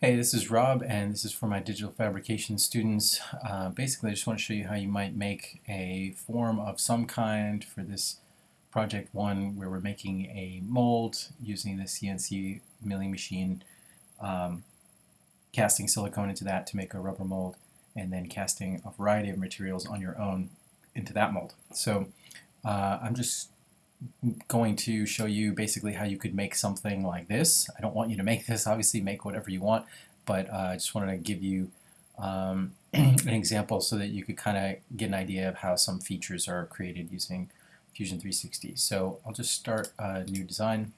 Hey, this is Rob, and this is for my digital fabrication students. Uh, basically, I just want to show you how you might make a form of some kind for this project one, where we're making a mold using the CNC milling machine, um, casting silicone into that to make a rubber mold, and then casting a variety of materials on your own into that mold. So uh, I'm just going to show you basically how you could make something like this. I don't want you to make this, obviously make whatever you want, but uh, I just wanted to give you um, an example so that you could kind of get an idea of how some features are created using Fusion 360. So I'll just start a new design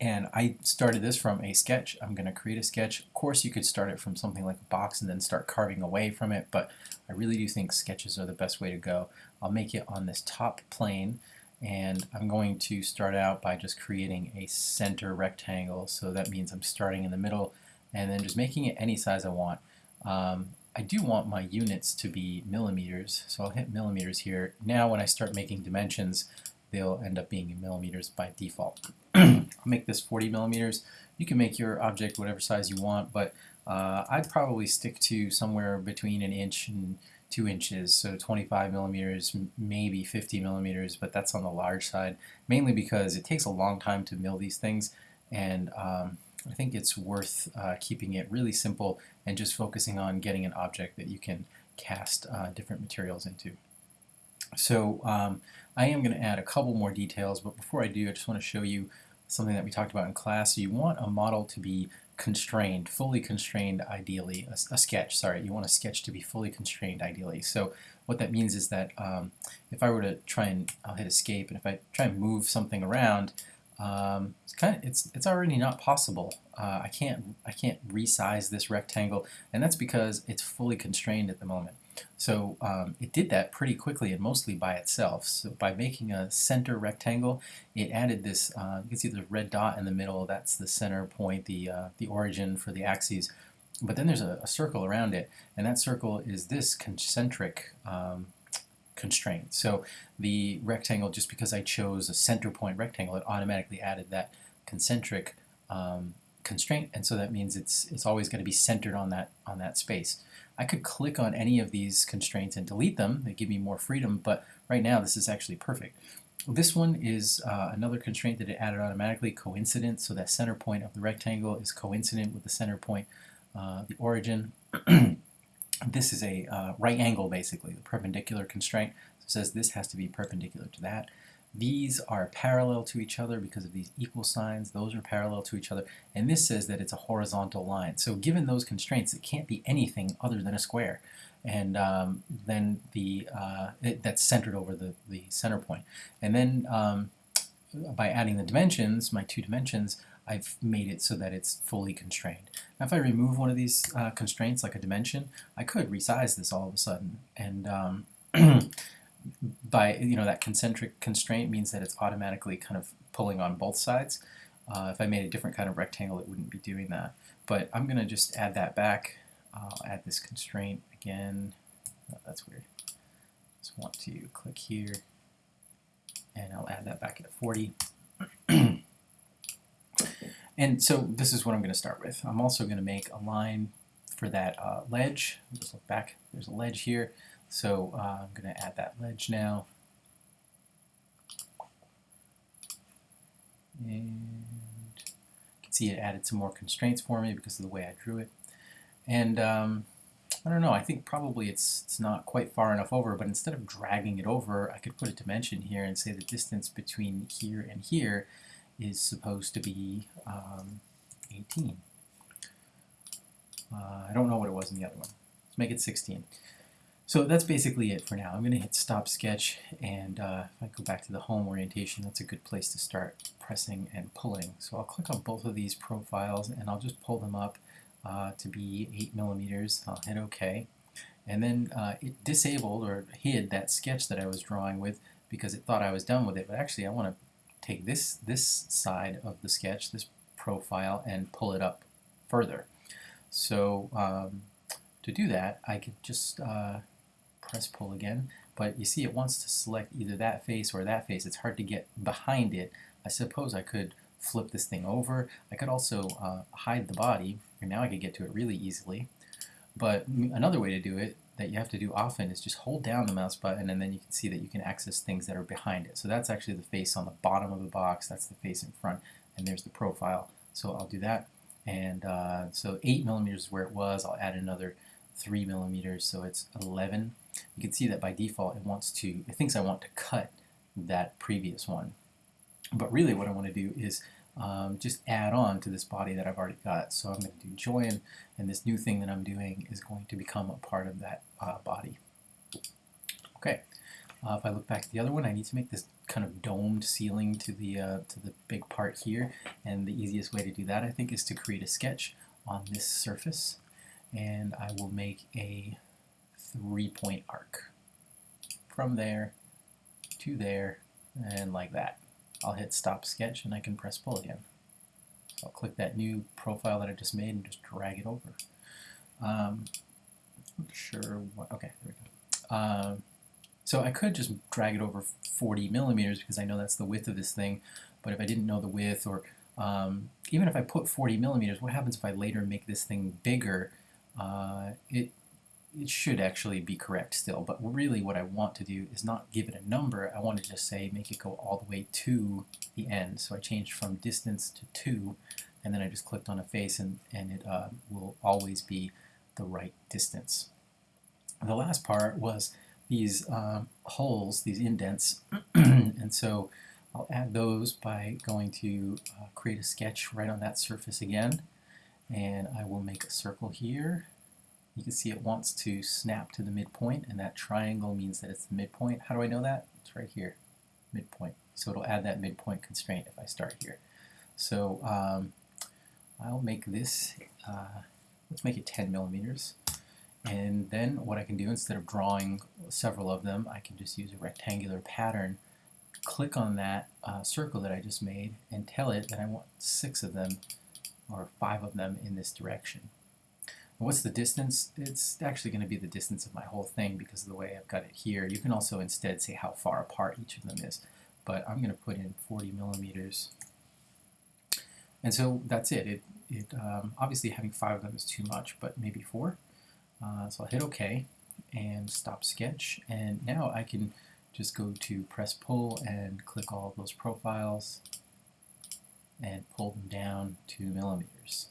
and I started this from a sketch. I'm going to create a sketch. Of course you could start it from something like a box and then start carving away from it, but I really do think sketches are the best way to go. I'll make it on this top plane and I'm going to start out by just creating a center rectangle so that means I'm starting in the middle and then just making it any size I want. Um, I do want my units to be millimeters so I'll hit millimeters here. Now when I start making dimensions they'll end up being in millimeters by default. I'll make this 40 millimeters. You can make your object whatever size you want but uh, I'd probably stick to somewhere between an inch and two inches, so 25 millimeters, maybe 50 millimeters, but that's on the large side, mainly because it takes a long time to mill these things, and um, I think it's worth uh, keeping it really simple and just focusing on getting an object that you can cast uh, different materials into. So um, I am going to add a couple more details, but before I do, I just want to show you something that we talked about in class. So you want a model to be constrained, fully constrained ideally, a, a, sketch, sorry, you want a sketch to be fully constrained ideally. So what that means is that um, if I were to try and, I'll hit escape, and if I try and move something around, um, it's kind of it's it's already not possible. Uh, I can't I can't resize this rectangle, and that's because it's fully constrained at the moment. So um, it did that pretty quickly and mostly by itself. So by making a center rectangle, it added this, uh, you can see the red dot in the middle, that's the center point, the, uh, the origin for the axes. But then there's a, a, circle around it, and that circle is this concentric um, constraint. So the rectangle, just because I chose a center point rectangle, it automatically added that concentric um, constraint, and so that means it's it's always going to be centered on that on that space. I could click on any of these constraints and delete them. They give me more freedom, but right now this is actually perfect. This one is uh, another constraint that it added automatically, coincident, so that center point of the rectangle is coincident with the center point, uh, the origin. this is a uh, right angle basically, the perpendicular constraint. So it says this has to be perpendicular to that. These are parallel to each other because of these equal signs. Those are parallel to each other. And this says that it's a horizontal line. So given those constraints, it can't be anything other than a square. And um, then the uh, it, that's centered over the, the center point. And then um, by adding the dimensions, my two dimensions, I've made it so that it's fully constrained. Now if I remove one of these uh, constraints, like a dimension, I could resize this all of a sudden. And um, by you know that concentric constraint means that it's automatically kind of pulling on both sides. Uh, if I made a different kind of rectangle, it wouldn't be doing that. But I'm going to just add that back. I'll add this constraint again. Oh, that's weird. Just want to click here, and I'll add that back at 40. and so this is what I'm going to start with. I'm also going to make a line for that uh, ledge. Just look back. There's a ledge here. So uh, I'm going to add that ledge now. And you can see it added some more constraints for me because of the way I drew it. And um, I don't know, I think probably it's, it's not quite far enough over, but instead of dragging it over, I could put a dimension here and say the distance between here and here is supposed to be um, 18. Uh, I don't know what it was in the other one. Let's make it 16. So that's basically it for now. I'm going to hit stop sketch and uh, if I go back to the home orientation that's a good place to start pressing and pulling. So I'll click on both of these profiles and I'll just pull them up uh, to be 8 millimeters. I'll hit OK and then uh, it disabled or hid that sketch that I was drawing with because it thought I was done with it but actually I want to take this this side of the sketch, this profile and pull it up further. So um, to do that I could just press pull again, but you see it wants to select either that face or that face. It's hard to get behind it. I suppose I could flip this thing over. I could also uh, hide the body, and now I could get to it really easily. But another way to do it that you have to do often is just hold down the mouse button and then you can see that you can access things that are behind it. So that's actually the face on the bottom of the box, that's the face in front, and there's the profile. So I'll do that. And uh, so 8 millimeters is where it was. I'll add another 3 millimeters, so it's 11. You can see that by default it wants to, it thinks I want to cut that previous one. But really what I want to do is um, just add on to this body that I've already got. So I'm going to do join, and this new thing that I'm doing is going to become a part of that uh, body. Okay, uh, if I look back at the other one, I need to make this kind of domed ceiling to the uh, to the big part here, and the easiest way to do that, I think, is to create a sketch on this surface, and I will make a three-point arc from there to there, and like that. I'll hit stop sketch and I can press pull again. So I'll click that new profile that I just made and just drag it over. Um, not sure what, okay, there we go. Um, so I could just drag it over 40 millimeters because I know that's the width of this thing, but if I didn't know the width or um, even if I put 40 millimeters, what happens if I later make this thing bigger? Uh, it it should actually be correct still, but really what I want to do is not give it a number, I want to just say make it go all the way to the end. So I changed from distance to 2, and then I just clicked on a face and, and it uh, will always be the right distance. The last part was these um, holes, these indents, and so I'll add those by going to uh, create a sketch right on that surface again, and I will make a circle here, you can see it wants to snap to the midpoint, and that triangle means that it's the midpoint. How do I know that? It's right here, midpoint. So it'll add that midpoint constraint if I start here. So um, I'll make this, uh, let's make it 10 millimeters. And then what I can do, instead of drawing several of them, I can just use a rectangular pattern, click on that uh, circle that I just made, and tell it that I want six of them, or five of them in this direction. What's the distance? It's actually going to be the distance of my whole thing because of the way I've got it here. You can also instead say how far apart each of them is, but I'm going to put in 40 millimeters. And so that's it. It, it um, Obviously having five of them is too much, but maybe four. Uh, so I'll hit OK and stop sketch, and now I can just go to press pull and click all those profiles and pull them down two millimeters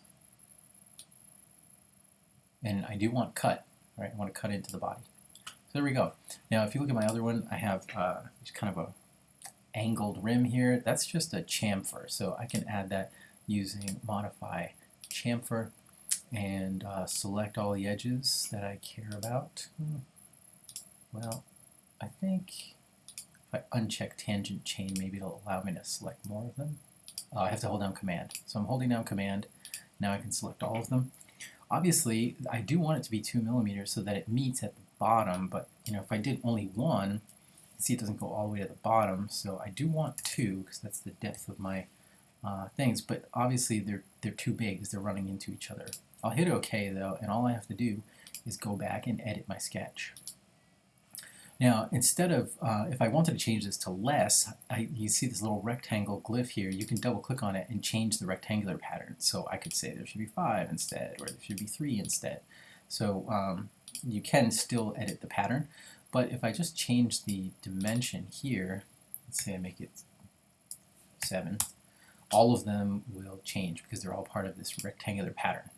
and I do want cut, right? I want to cut into the body. So there we go. Now if you look at my other one, I have uh, kind of a angled rim here. That's just a chamfer, so I can add that using modify chamfer and uh, select all the edges that I care about. Hmm. Well, I think if I uncheck tangent chain, maybe it'll allow me to select more of them. Uh, I have to hold down command. So I'm holding down command. Now I can select all of them. Obviously, I do want it to be 2 millimeters so that it meets at the bottom, but you know, if I did only one, see it doesn't go all the way to the bottom, so I do want 2 because that's the depth of my uh, things, but obviously they're, they're too big because they're running into each other. I'll hit OK though, and all I have to do is go back and edit my sketch. Now, instead of, uh, if I wanted to change this to less, I, you see this little rectangle glyph here, you can double click on it and change the rectangular pattern. So I could say there should be 5 instead, or there should be 3 instead. So um, you can still edit the pattern, but if I just change the dimension here, let's say I make it 7, all of them will change because they're all part of this rectangular pattern.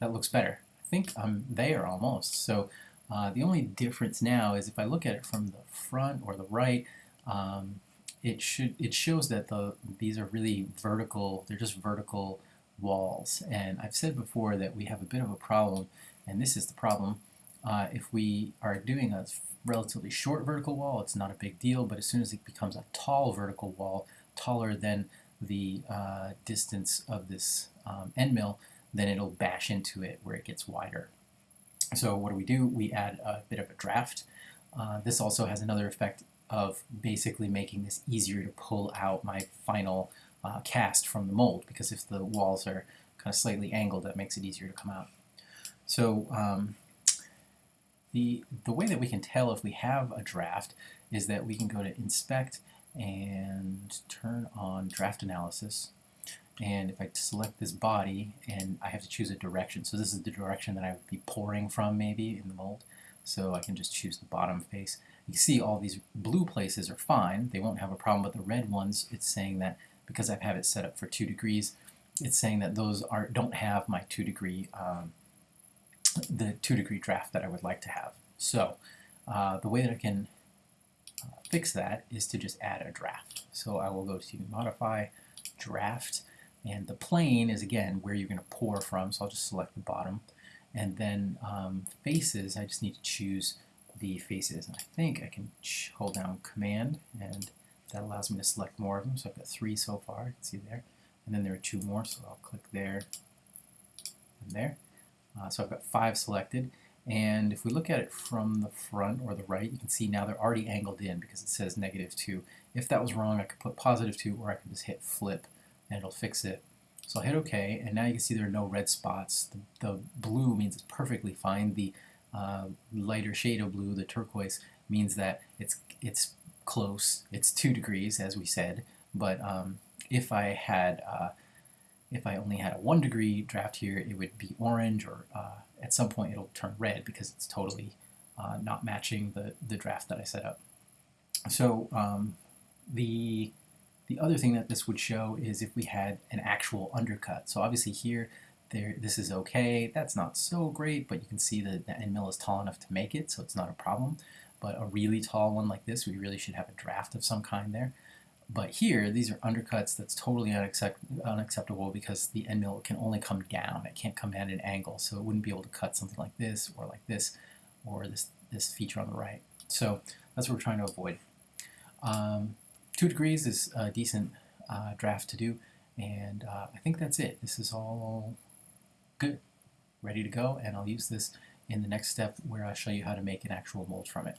That looks better. I think I'm there almost. So uh, the only difference now is if I look at it from the front or the right, um, it should it shows that the these are really vertical. They're just vertical walls. And I've said before that we have a bit of a problem, and this is the problem. Uh, if we are doing a relatively short vertical wall, it's not a big deal. But as soon as it becomes a tall vertical wall, taller than the uh, distance of this um, end mill, then it'll bash into it where it gets wider. So what do we do? We add a bit of a draft. Uh, this also has another effect of basically making this easier to pull out my final uh, cast from the mold because if the walls are kind of slightly angled that makes it easier to come out. So um, the, the way that we can tell if we have a draft is that we can go to inspect and turn on draft analysis and if I select this body and I have to choose a direction so this is the direction that I would be pouring from maybe in the mold. So I can just choose the bottom face. You see all these blue places are fine. They won't have a problem but the red ones it's saying that because I have it set up for two degrees it's saying that those are don't have my two degree um, the two degree draft that I would like to have. So uh, the way that I can uh, fix that is to just add a draft. So I will go to modify draft and the plane is again where you're going to pour from, so I'll just select the bottom. And then um, faces, I just need to choose the faces. And I think I can hold down Command, and that allows me to select more of them. So I've got three so far, you can see there. And then there are two more, so I'll click there and there. Uh, so I've got five selected. And if we look at it from the front or the right, you can see now they're already angled in because it says negative 2. If that was wrong, I could put positive 2, or I could just hit flip and it'll fix it. So I'll hit OK, and now you can see there are no red spots. The, the blue means it's perfectly fine. The uh, lighter shade of blue, the turquoise, means that it's it's close. It's two degrees, as we said. But um, if I had uh, if I only had a one degree draft here, it would be orange, or uh, at some point it'll turn red because it's totally uh, not matching the the draft that I set up. So um, the the other thing that this would show is if we had an actual undercut. So obviously here, there, this is okay. That's not so great, but you can see that the end mill is tall enough to make it, so it's not a problem. But a really tall one like this, we really should have a draft of some kind there. But here, these are undercuts that's totally unaccept unacceptable because the end mill can only come down. It can't come at an angle, so it wouldn't be able to cut something like this or like this or this, this feature on the right. So that's what we're trying to avoid. Um, two degrees is a decent uh, draft to do, and uh, I think that's it. This is all good, ready to go, and I'll use this in the next step where I show you how to make an actual mold from it.